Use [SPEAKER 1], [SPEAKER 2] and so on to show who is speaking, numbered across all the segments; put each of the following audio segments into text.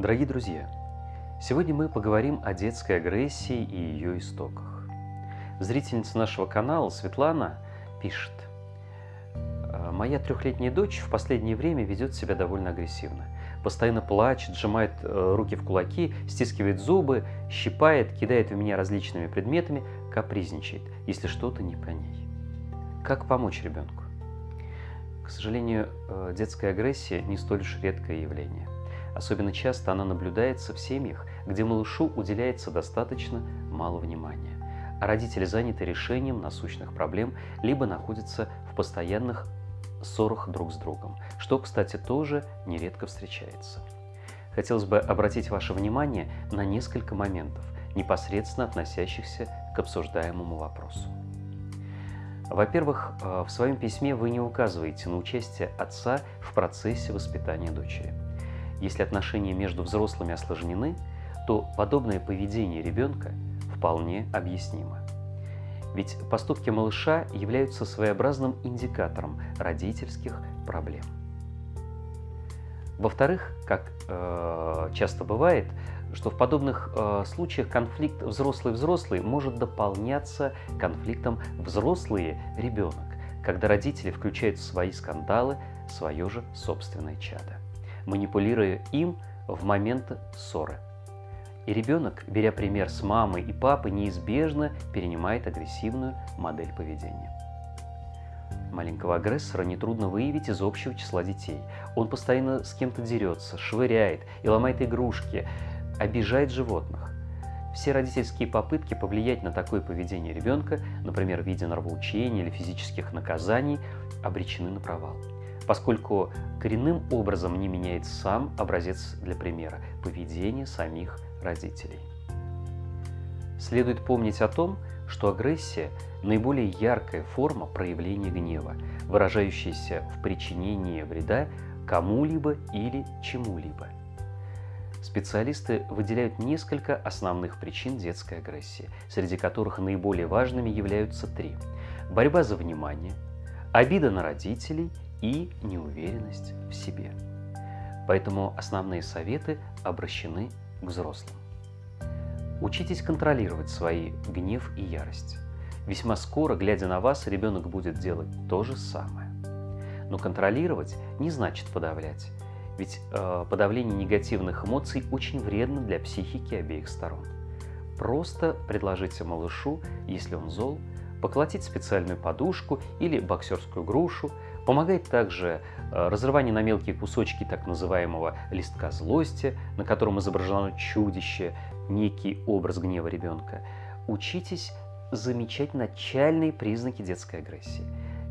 [SPEAKER 1] Дорогие друзья, сегодня мы поговорим о детской агрессии и ее истоках. Зрительница нашего канала Светлана пишет. «Э, Моя трехлетняя дочь в последнее время ведет себя довольно агрессивно. Постоянно плачет, сжимает э, руки в кулаки, стискивает зубы, щипает, кидает в меня различными предметами, капризничает, если что-то не по ней. Как помочь ребенку? К сожалению, э, детская агрессия не столь уж редкое явление. Особенно часто она наблюдается в семьях, где малышу уделяется достаточно мало внимания, а родители заняты решением насущных проблем, либо находятся в постоянных ссорах друг с другом, что, кстати, тоже нередко встречается. Хотелось бы обратить ваше внимание на несколько моментов, непосредственно относящихся к обсуждаемому вопросу. Во-первых, э, в своем письме вы не указываете на участие отца в процессе воспитания дочери. Если отношения между взрослыми осложнены, то подобное поведение ребенка вполне объяснимо. Ведь поступки малыша являются своеобразным индикатором родительских проблем. Во-вторых, как э, часто бывает, что в подобных э, случаях конфликт взрослый-взрослый может дополняться конфликтом взрослые-ребенок, когда родители включают в свои скандалы свое же собственное чадо, манипулируя им в момент ссоры. И ребенок, беря пример с мамы и папы, неизбежно перенимает агрессивную модель поведения. Маленького агрессора нетрудно выявить из общего числа детей. Он постоянно с кем-то дерется, швыряет и ломает игрушки, обижает животных. Все родительские попытки повлиять на такое поведение ребенка, например, в виде нравоучения или физических наказаний, обречены на провал, поскольку коренным образом не меняется сам образец для примера – поведение самих родителей. Следует помнить о том, что агрессия – наиболее яркая форма проявления гнева, выражающаяся в причинении вреда кому-либо или чему-либо – Специалисты выделяют несколько основных причин детской агрессии, среди которых наиболее важными являются три. Борьба за внимание, обида на родителей и неуверенность в себе. Поэтому основные советы обращены к взрослым. Учитесь контролировать свои гнев и ярость. Весьма скоро, глядя на вас, ребенок будет делать то же самое. Но контролировать не значит подавлять. Ведь э, подавление негативных эмоций очень вредно для психики обеих сторон. Просто предложите малышу, если он зол, поколотить специальную подушку или боксерскую грушу. Помогает также э, разрывание на мелкие кусочки так называемого листка злости, на котором изображено чудище, некий образ гнева ребенка. Учитесь замечать начальные признаки детской агрессии.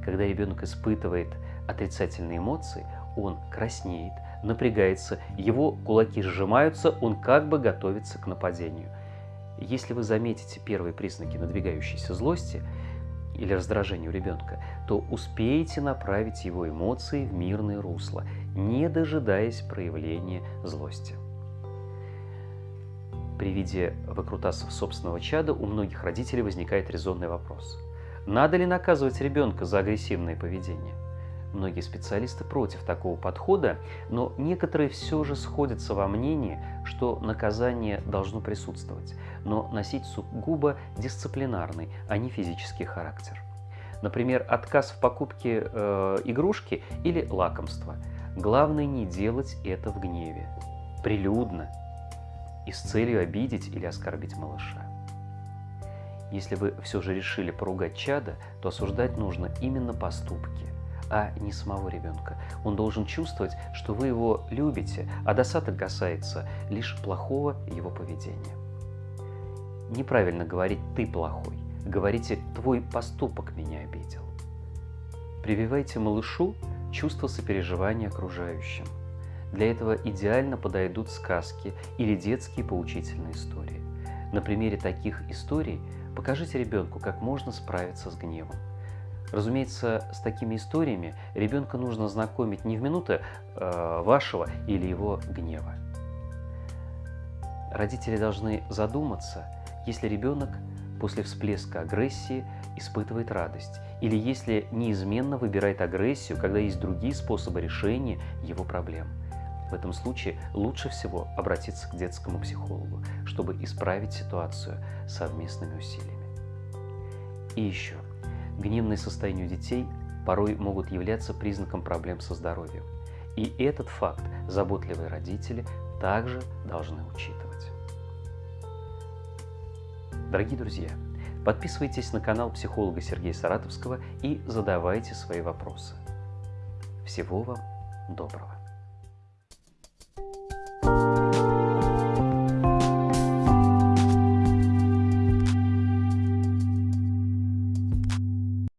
[SPEAKER 1] Когда ребенок испытывает отрицательные эмоции, он краснеет, напрягается, его кулаки сжимаются, он как бы готовится к нападению. Если вы заметите первые признаки надвигающейся злости или раздражения у ребенка, то успеете направить его эмоции в мирное русло, не дожидаясь проявления злости. При виде выкрутасов собственного чада у многих родителей возникает резонный вопрос. Надо ли наказывать ребенка за агрессивное поведение? Многие специалисты против такого подхода, но некоторые все же сходятся во мнении, что наказание должно присутствовать, но носить сугубо дисциплинарный, а не физический характер. Например, отказ в покупке э, игрушки или лакомства. Главное не делать это в гневе, прилюдно и с целью обидеть или оскорбить малыша. Если вы все же решили поругать чада, то осуждать нужно именно поступки – а не самого ребенка. Он должен чувствовать, что вы его любите, а досадок касается лишь плохого его поведения. Неправильно говорить «ты плохой», говорите «твой поступок меня обидел». Прививайте малышу чувство сопереживания окружающим. Для этого идеально подойдут сказки или детские поучительные истории. На примере таких историй покажите ребенку, как можно справиться с гневом. Разумеется, с такими историями ребенка нужно знакомить не в минуты э, вашего или его гнева. Родители должны задуматься, если ребенок после всплеска агрессии испытывает радость, или если неизменно выбирает агрессию, когда есть другие способы решения его проблем. В этом случае лучше всего обратиться к детскому психологу, чтобы исправить ситуацию совместными усилиями. И еще. Гневные состояния у детей порой могут являться признаком проблем со здоровьем. И этот факт заботливые родители также должны учитывать. Дорогие друзья, подписывайтесь на канал психолога Сергея Саратовского и задавайте свои вопросы. Всего вам доброго!